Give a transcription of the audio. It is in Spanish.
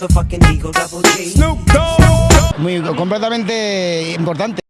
motherfucking Eagle Double G. Snoop Dogg. Muy completamente importante.